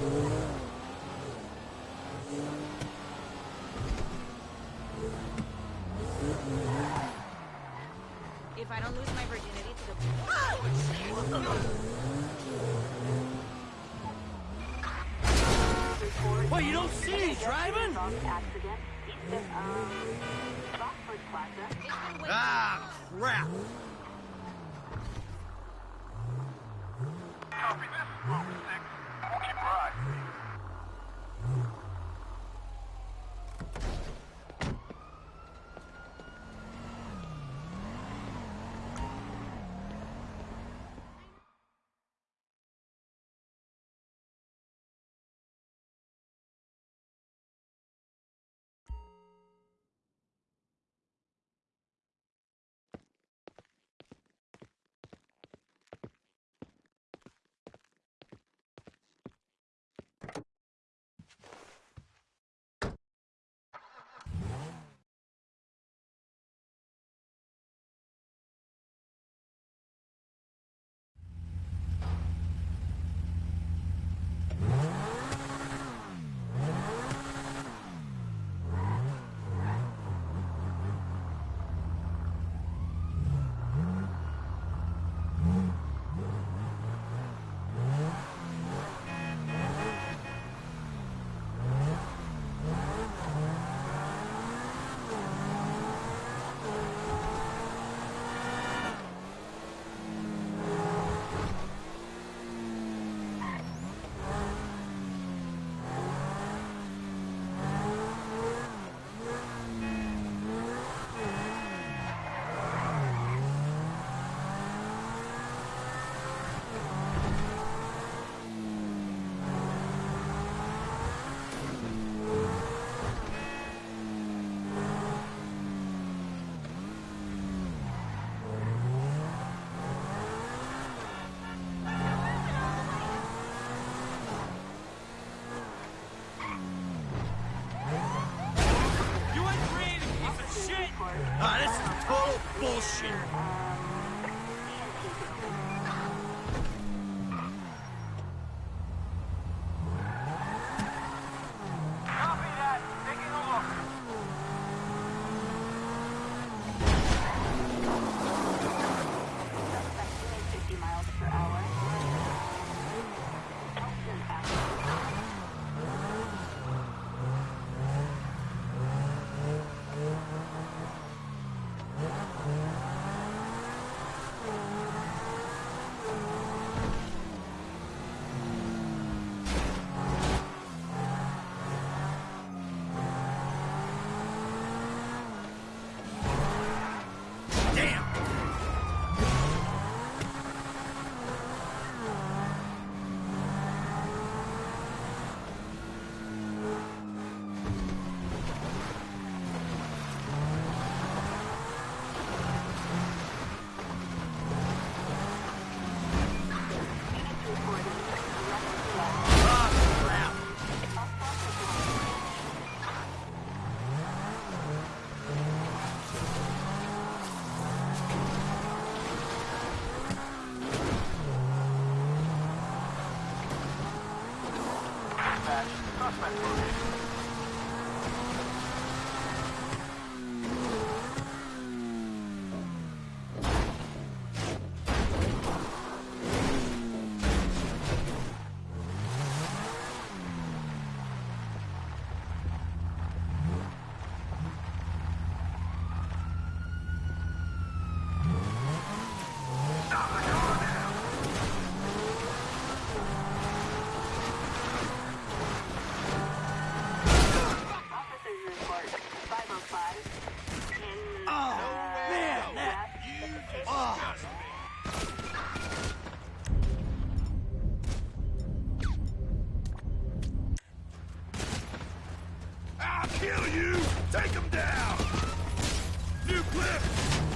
If I don't lose my virginity to the... You don't see driving? Ah, crap! Copy this, all right. Oh, this is total bullshit. Fire! I'll kill you! Take him down! New clip!